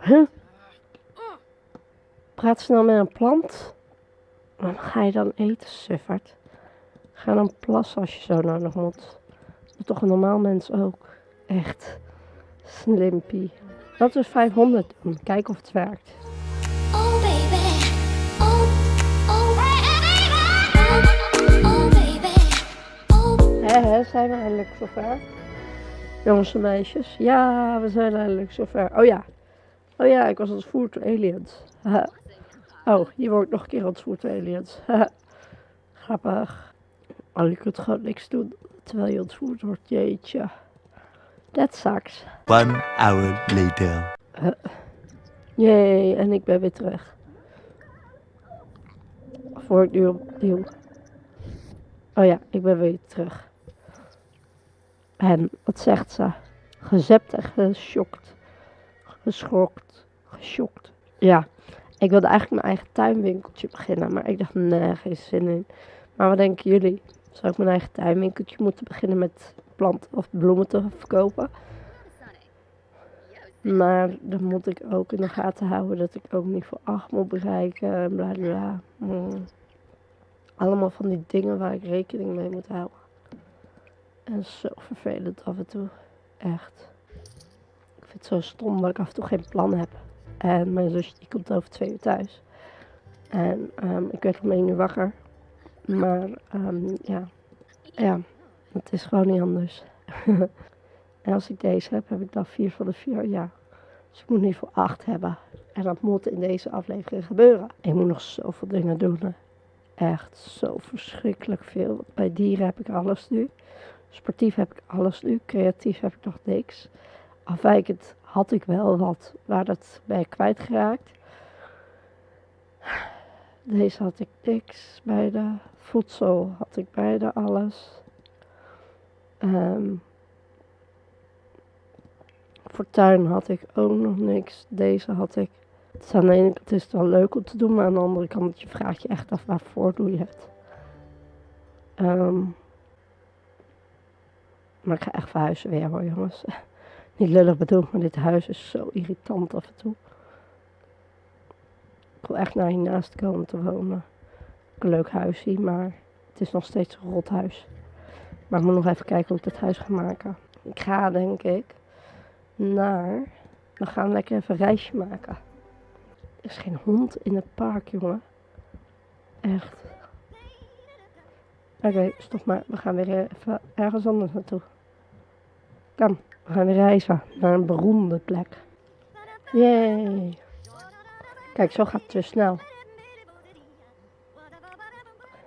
Huh? Praat snel met een plant? Dan ga je dan eten, suffert. Ga dan plassen als je zo nodig moet. Dat toch een normaal mens ook. Echt. Slimpy. Laten we 500 doen. Kijken of het werkt. Oh baby, oh, oh, oh, oh baby, oh. Hé, hé, zijn we eindelijk zover? Jongens en meisjes. Ja, we zijn eindelijk zover. Oh ja. Oh ja, ik was ontvoerd door aliens. Oh, hier word ik nog een keer ontvoerd door aliens. Grappig. Oh, je kunt gewoon niks doen terwijl je ontvoerd wordt. Jeetje. That sucks. One hour later. Jee, en ik ben weer terug. Voor ik nu opnieuw. Oh ja, ik ben weer terug. En wat zegt ze? Gezept en geschokt. Geschokt. Geschokt. Ja, ik wilde eigenlijk mijn eigen tuinwinkeltje beginnen, maar ik dacht, nee, geen zin in. Maar wat denken jullie? Zou ik mijn eigen tuinwinkeltje moeten beginnen met planten of bloemen te verkopen? Maar dan moet ik ook in de gaten houden dat ik ook niet voor 8 moet bereiken en bla bla bla. Mm. Allemaal van die dingen waar ik rekening mee moet houden. En zo vervelend af en toe. Echt. Vind het zo stom dat ik af en toe geen plan heb. En mijn zusje die komt over twee uur thuis. En ehm, ik werd om één uur wakker. Maar ehm, ja. ja, het is gewoon niet anders. En als ik deze heb, heb ik dan vier van de vier. Ja. Dus ik moet nu voor acht hebben. En dat moet in deze aflevering gebeuren. Ik moet nog zoveel dingen doen. Echt zo verschrikkelijk veel. Bij dieren heb ik alles nu. Sportief heb ik alles nu. Creatief heb ik nog niks. Afwijkend had ik wel wat. Maar dat ik kwijtgeraakt. Deze had ik niks. Bij de voedsel had ik bijna alles. Ehm voor tuin had ik ook nog niks. Deze had ik. Het is aan de ene kant is het wel leuk om te doen, maar aan de andere kant je vraagt je echt af waarvoor doe je het. Ehm, maar ik ga echt verhuizen weer hoor jongens. Niet lullig bedoeld, maar dit huis is zo irritant af en toe. Ik wil echt naar hiernaast komen te wonen. Een leuk huisje, maar het is nog steeds een rot huis. Maar ik moet nog even kijken hoe ik dit huis ga maken. Ik ga denk ik naar. We gaan lekker even een reisje maken. Er is geen hond in het park, jongen. Echt. Oké, stop maar. We gaan weer even ergens anders naartoe. Kom, we gaan reizen naar een beroemde plek. Yay. Kijk, zo gaat het weer snel.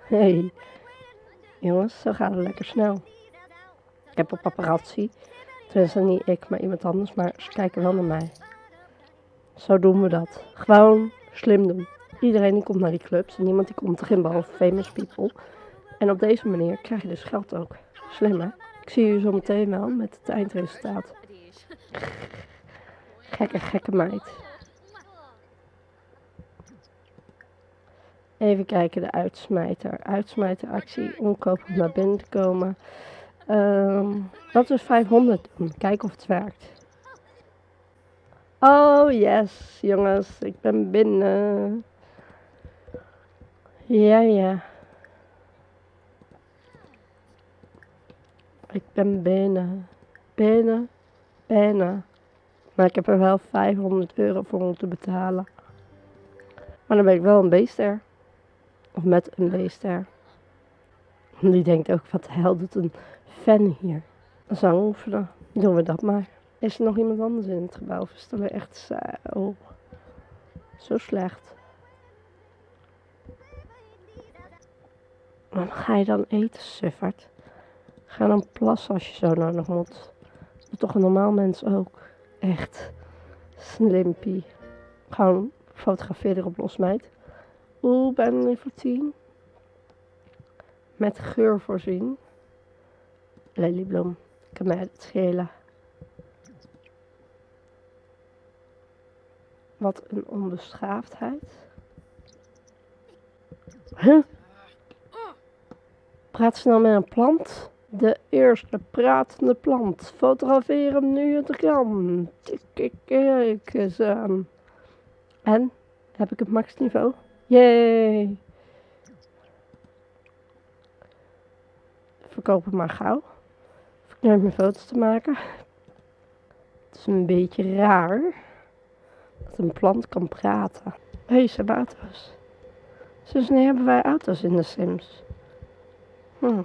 Hey. Jongens, zo gaat het lekker snel. Ik heb een paparazzi. Tenminste, niet ik, maar iemand anders. Maar ze kijken wel naar mij. Zo doen we dat. Gewoon slim doen. Iedereen die komt naar die clubs. En niemand die komt erin behalve famous people. En op deze manier krijg je dus geld ook. Slim hè? Ik zie je zo meteen wel met het eindresultaat. Gekke, gekke meid. Even kijken, de uitsmijter. Uitsmijteractie, omkoop om naar binnen komen. Ehm laten we 500 doen. Kijken of het werkt. Oh yes, jongens, ik ben binnen. Ja, ja. Ik ben binnen. Binnen. Binnen. Maar ik heb er wel 500 euro voor moeten betalen. Maar dan ben ik wel een beester. Of met een beester. Die denkt ook, wat de hel doet een fan hier? Zang oefenen. Doen we dat maar. Is er nog iemand anders in het gebouw? Of is het echt zo, zo slecht? Wat ga je dan eten, suffert? Ga dan plassen als je zo nodig moet. Dat doet toch een normaal mens ook. Echt. Slimpy. Gewoon fotografeer erop los, meid. Oeh, bijna level 10. Met geur voorzien. Leliebloem. Kan mij het. Wat een onbeschaafdheid. Huh? Praat snel met een plant? De eerste pratende plant. Fotografeer hem nu het kan. Tik, kijk eens aan. En? Heb ik het maxniveau? Yay! Verkoop het maar gauw. Hoef ik meer foto's te maken. Het is een beetje raar dat een plant kan praten. Hé, hey, ze hebben auto's. Sinds hebben wij auto's in de Sims? Hm.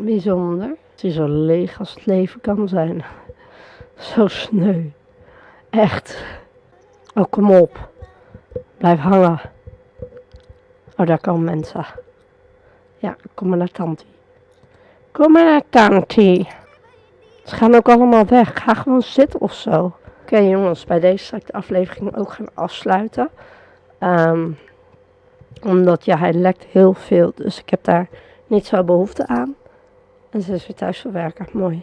Bijzonder. Het is zo leeg als het leven kan zijn. Zo sneu. Echt. Oh, kom op. Blijf hangen. Oh, daar komen mensen. Ja, kom maar naar tante. Kom maar naar tante. Ze gaan ook allemaal weg. Ga gewoon zitten of zo. Oké jongens, bij deze zal ik de aflevering ook gaan afsluiten. Ehm, omdat ja, hij lekt heel veel. Dus ik heb daar niet zo behoefte aan. En ze is weer thuis voor werken. Mooi.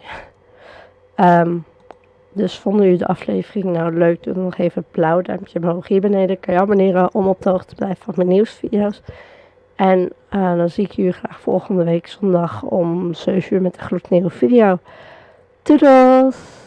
Ehm, dus vonden jullie de aflevering nou leuk? Doe nog even een blauw duimpje omhoog. Hier beneden kan je abonneren om op de hoogte te blijven van mijn nieuwsvideo's. En eh, dan zie ik jullie graag volgende week zondag om 7 uur met een gloednieuwe video. Doedels!